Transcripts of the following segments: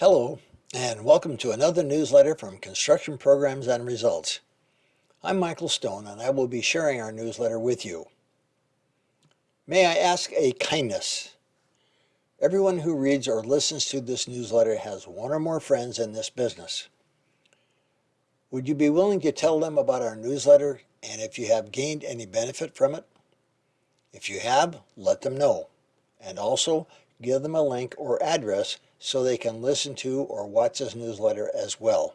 Hello, and welcome to another newsletter from Construction Programs and Results. I'm Michael Stone, and I will be sharing our newsletter with you. May I ask a kindness? Everyone who reads or listens to this newsletter has one or more friends in this business. Would you be willing to tell them about our newsletter and if you have gained any benefit from it? If you have, let them know. And also, give them a link or address so they can listen to or watch this newsletter as well.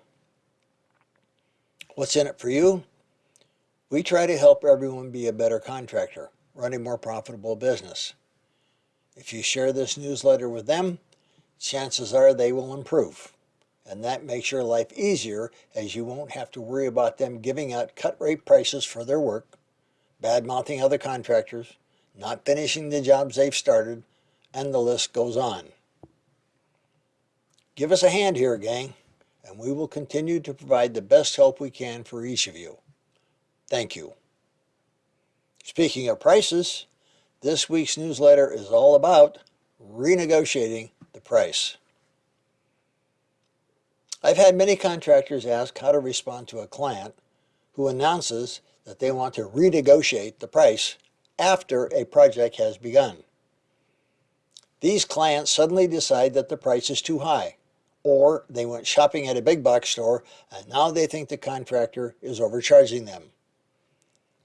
What's in it for you? We try to help everyone be a better contractor, run a more profitable business. If you share this newsletter with them, chances are they will improve. And that makes your life easier as you won't have to worry about them giving out cut rate prices for their work, bad mouthing other contractors, not finishing the jobs they've started, and the list goes on. Give us a hand here, gang, and we will continue to provide the best help we can for each of you. Thank you. Speaking of prices, this week's newsletter is all about renegotiating the price. I've had many contractors ask how to respond to a client who announces that they want to renegotiate the price after a project has begun. These clients suddenly decide that the price is too high or they went shopping at a big box store and now they think the contractor is overcharging them.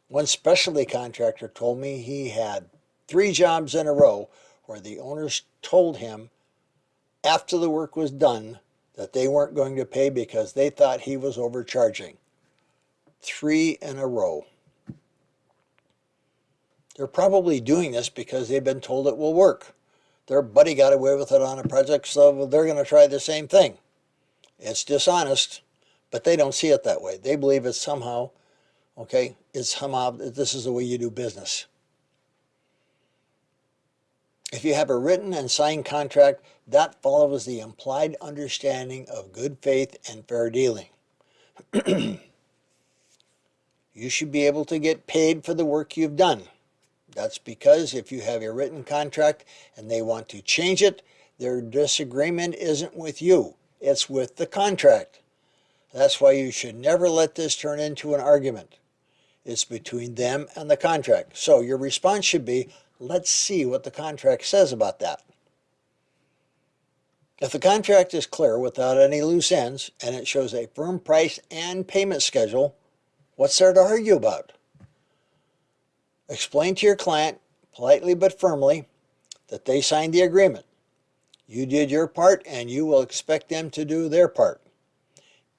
One specialty contractor told me he had three jobs in a row where the owners told him after the work was done that they weren't going to pay because they thought he was overcharging. Three in a row. They're probably doing this because they've been told it will work their buddy got away with it on a project, so they're going to try the same thing. It's dishonest, but they don't see it that way. They believe it's somehow, okay, it's somehow, this is the way you do business. If you have a written and signed contract, that follows the implied understanding of good faith and fair dealing. you should be able to get paid for the work you've done. That's because if you have a written contract and they want to change it, their disagreement isn't with you, it's with the contract. That's why you should never let this turn into an argument. It's between them and the contract. So your response should be, let's see what the contract says about that. If the contract is clear without any loose ends and it shows a firm price and payment schedule, what's there to argue about? Explain to your client, politely but firmly, that they signed the agreement. You did your part and you will expect them to do their part.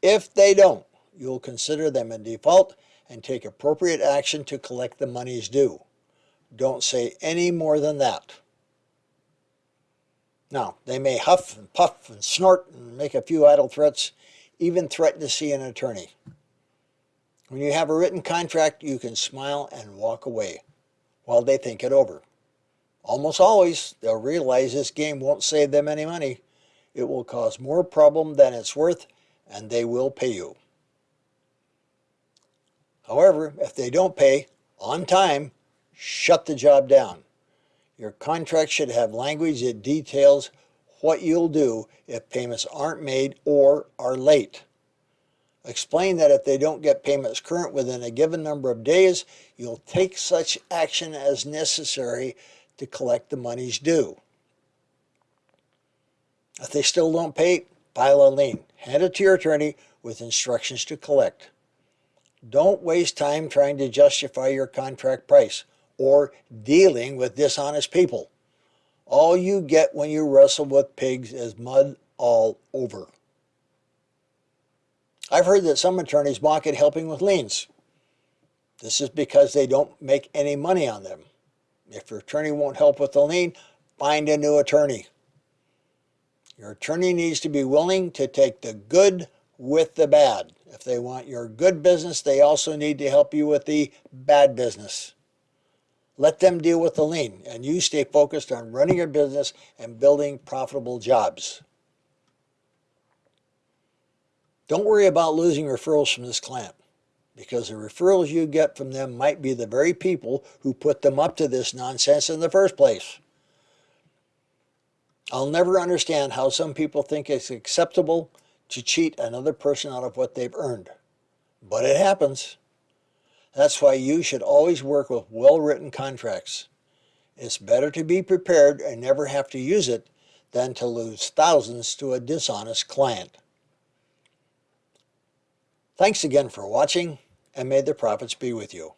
If they don't, you'll consider them in default and take appropriate action to collect the monies due. Don't say any more than that. Now, they may huff and puff and snort and make a few idle threats, even threaten to see an attorney. When you have a written contract, you can smile and walk away while they think it over. Almost always, they'll realize this game won't save them any money. It will cause more problem than it's worth, and they will pay you. However, if they don't pay on time, shut the job down. Your contract should have language that details what you'll do if payments aren't made or are late. Explain that if they don't get payments current within a given number of days, you'll take such action as necessary to collect the monies due. If they still don't pay, file a lien. Hand it to your attorney with instructions to collect. Don't waste time trying to justify your contract price or dealing with dishonest people. All you get when you wrestle with pigs is mud all over. I've heard that some attorneys mock at helping with liens. This is because they don't make any money on them. If your attorney won't help with the lien, find a new attorney. Your attorney needs to be willing to take the good with the bad. If they want your good business, they also need to help you with the bad business. Let them deal with the lien, and you stay focused on running your business and building profitable jobs. Don't worry about losing referrals from this client because the referrals you get from them might be the very people who put them up to this nonsense in the first place. I'll never understand how some people think it's acceptable to cheat another person out of what they've earned. But it happens. That's why you should always work with well-written contracts. It's better to be prepared and never have to use it than to lose thousands to a dishonest client. Thanks again for watching, and may the profits be with you.